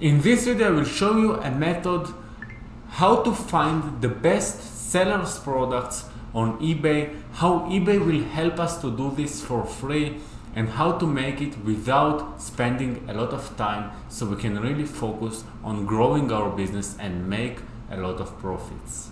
In this video I will show you a method how to find the best sellers products on eBay, how eBay will help us to do this for free and how to make it without spending a lot of time so we can really focus on growing our business and make a lot of profits.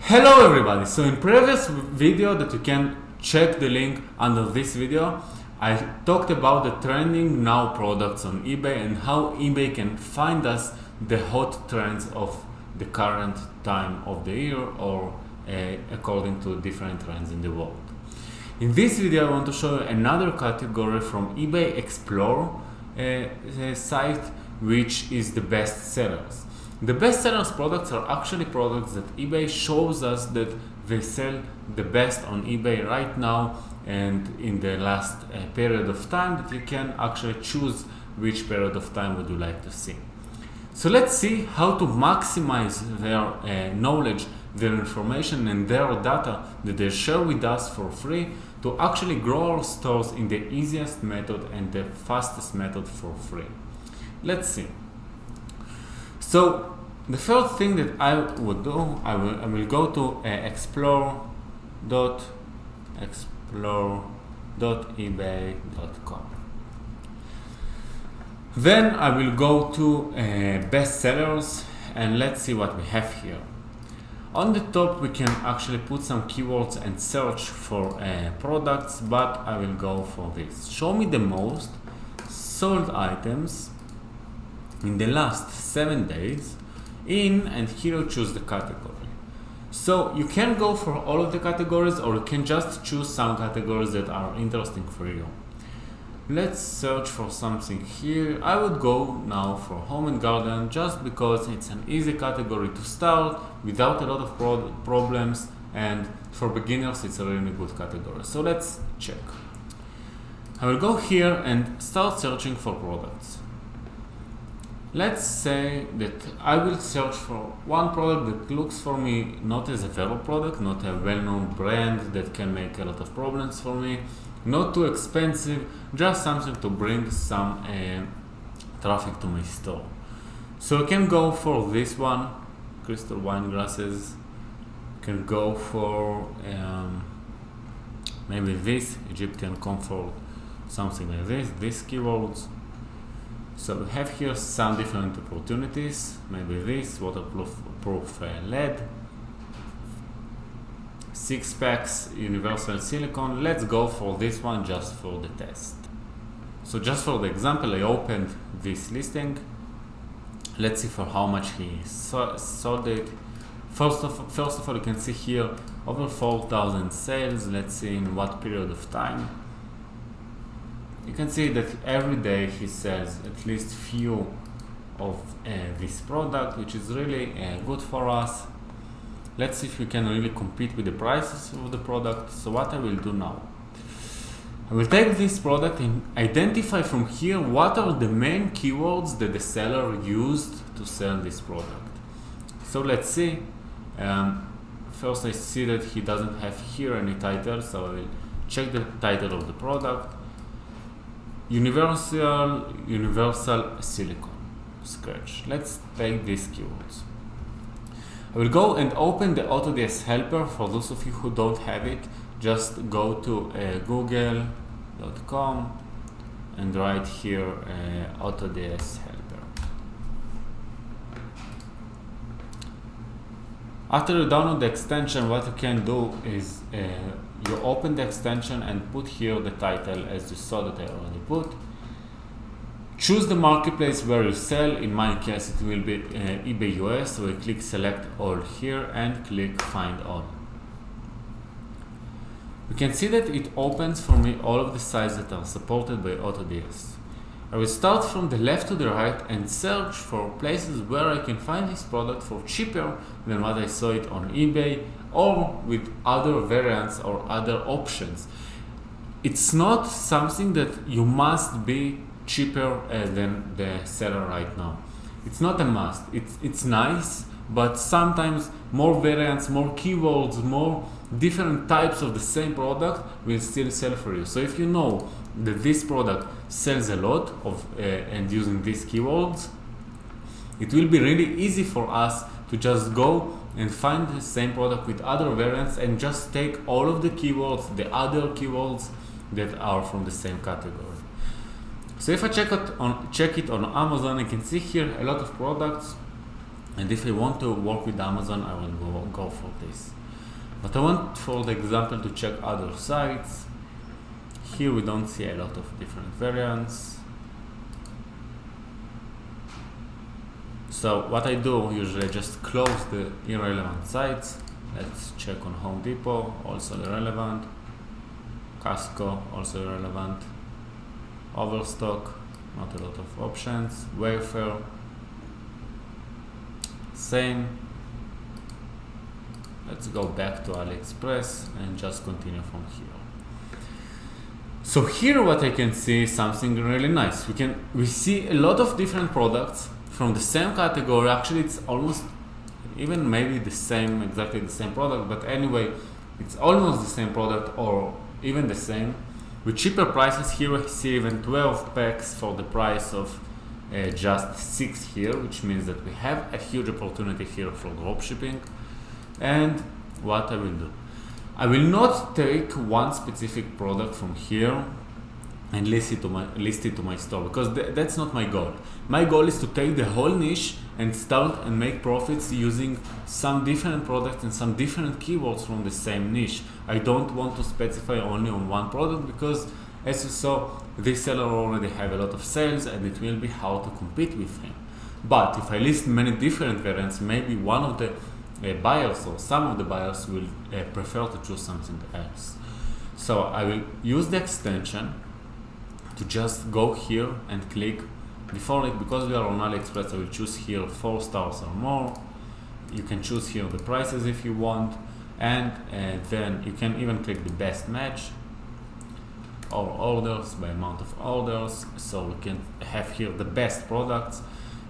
Hello everybody! So in previous video that you can check the link under this video, I talked about the trending now products on eBay and how eBay can find us the hot trends of the current time of the year or uh, according to different trends in the world. In this video I want to show you another category from eBay Explore uh, site which is the best sellers. The best sellers products are actually products that eBay shows us that they sell the best on eBay right now and in the last uh, period of time that you can actually choose which period of time would you like to see. So let's see how to maximize their uh, knowledge, their information and their data that they share with us for free to actually grow our stores in the easiest method and the fastest method for free. Let's see. So the first thing that I would do, I will, I will go to uh, explore.explore.ebay.com. Then I will go to uh, bestsellers and let's see what we have here. On the top we can actually put some keywords and search for uh, products, but I will go for this. Show me the most sold items in the last seven days in and here choose the category. So you can go for all of the categories or you can just choose some categories that are interesting for you. Let's search for something here. I would go now for home and garden just because it's an easy category to start without a lot of pro problems and for beginners it's a really good category. So let's check. I will go here and start searching for products. Let's say that I will search for one product that looks for me not as a VeRO product, not a well-known brand that can make a lot of problems for me, not too expensive, just something to bring some uh, traffic to my store. So I can go for this one, crystal wine glasses, can go for um, maybe this, Egyptian comfort, something like this, these keywords. So we have here some different opportunities, maybe this, waterproof proof, uh, LED, six packs, universal silicone. Let's go for this one just for the test. So just for the example, I opened this listing. Let's see for how much he sold it. First of, first of all, you can see here over 4,000 sales. Let's see in what period of time you can see that every day he sells at least few of uh, this product which is really uh, good for us. Let's see if we can really compete with the prices of the product. So what I will do now? I will take this product and identify from here what are the main keywords that the seller used to sell this product. So let's see. Um, first I see that he doesn't have here any title so I will check the title of the product universal universal silicone scratch. Let's take these keywords. I will go and open the AutoDS helper for those of you who don't have it. Just go to uh, google.com and write here uh, AutoDS helper. After you download the extension what you can do is uh, you open the extension and put here the title as you saw that I already put. Choose the marketplace where you sell. In my case, it will be uh, eBay US. So I click select all here and click find all. You can see that it opens for me all of the sites that are supported by AutoDS. I will start from the left to the right and search for places where I can find this product for cheaper than what I saw it on eBay or with other variants or other options. It's not something that you must be cheaper uh, than the seller right now. It's not a must. It's, it's nice, but sometimes more variants, more keywords, more different types of the same product will still sell for you. So if you know that this product sells a lot of uh, and using these keywords, it will be really easy for us to just go and find the same product with other variants and just take all of the keywords, the other keywords that are from the same category. So if I check it on check it on Amazon, I can see here a lot of products, and if I want to work with Amazon, I will go, go for this. But I want, for the example, to check other sites. Here we don't see a lot of different variants. So what I do usually just close the irrelevant sites. Let's check on Home Depot, also irrelevant. Costco, also irrelevant. Overstock, not a lot of options. Wayfair, same. Let's go back to AliExpress and just continue from here. So here what I can see is something really nice. We can we see a lot of different products from the same category. Actually, it's almost even maybe the same, exactly the same product, but anyway, it's almost the same product or even the same. With cheaper prices here, we see even 12 packs for the price of uh, just 6 here, which means that we have a huge opportunity here for dropshipping. And what I will do? I will not take one specific product from here and list it to my list it to my store because th that's not my goal. My goal is to take the whole niche and start and make profits using some different products and some different keywords from the same niche. I don't want to specify only on one product because as you saw, this seller already have a lot of sales and it will be hard to compete with him. But if I list many different variants, maybe one of the uh, buyers or some of the buyers will uh, prefer to choose something else. So I will use the extension to just go here and click before it because we are on AliExpress I will choose here four stars or more you can choose here the prices if you want and uh, then you can even click the best match or orders by amount of orders so we can have here the best products.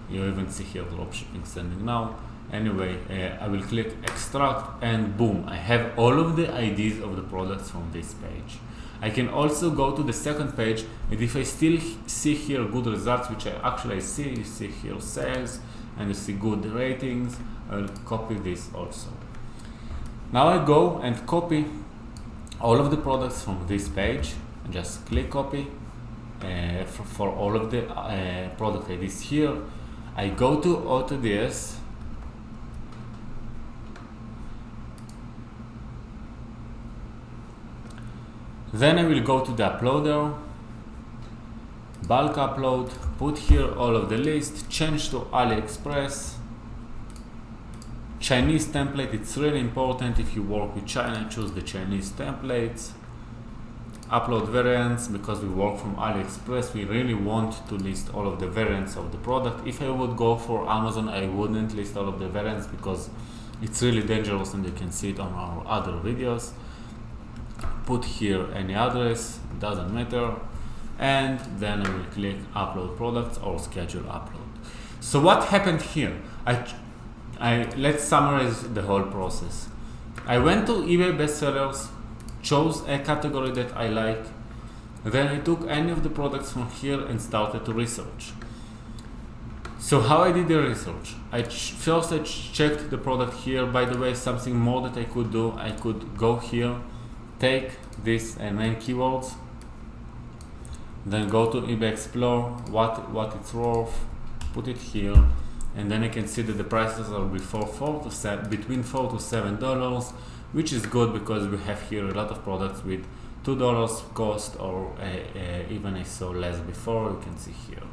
You even see here dropshipping sending now. Anyway uh, I will click extract and boom I have all of the IDs of the products from this page. I can also go to the second page and if I still see here good results, which I actually see, you see here sales and you see good ratings, I'll copy this also. Now I go and copy all of the products from this page just click copy uh, for, for, all of the uh, product IDs here. I go to AutoDS Then I will go to the uploader, bulk upload, put here all of the list, change to AliExpress, Chinese template, it's really important if you work with China, choose the Chinese templates, upload variants, because we work from AliExpress, we really want to list all of the variants of the product. If I would go for Amazon, I wouldn't list all of the variants because it's really dangerous and you can see it on our other videos put here any address, doesn't matter, and then I will click upload products or schedule upload. So what happened here? I, I let's summarize the whole process. I went to eBay bestsellers, chose a category that I like, then I took any of the products from here and started to research. So how I did the research? I first I checked the product here. By the way, something more that I could do, I could go here take this uh, main keywords then go to eBay Explore what what it's worth put it here and then I can see that the prices are before four to seven, between four to seven dollars which is good because we have here a lot of products with two dollars cost or uh, uh, even I saw less before you can see here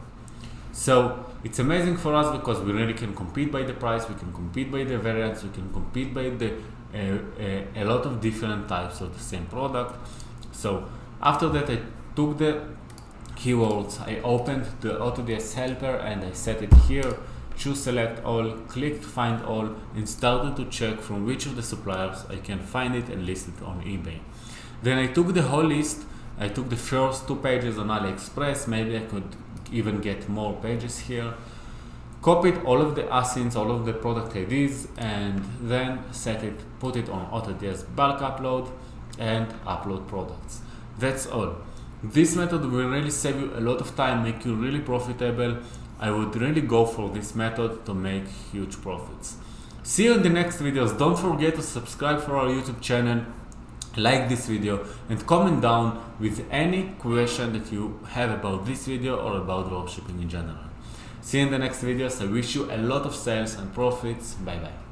so it's amazing for us because we really can compete by the price we can compete by the variants we can compete by the a, a, a lot of different types of the same product. So after that I took the keywords, I opened the AutoDS helper and I set it here, choose select all, clicked find all and started to check from which of the suppliers I can find it and list it on eBay. Then I took the whole list, I took the first two pages on AliExpress, maybe I could even get more pages here Copied all of the asins, all of the product IDs, and then set it, put it on AutoDS bulk upload and upload products. That's all. This method will really save you a lot of time, make you really profitable. I would really go for this method to make huge profits. See you in the next videos. Don't forget to subscribe for our YouTube channel, like this video and comment down with any question that you have about this video or about dropshipping in general. See you in the next videos. I wish you a lot of sales and profits. Bye bye.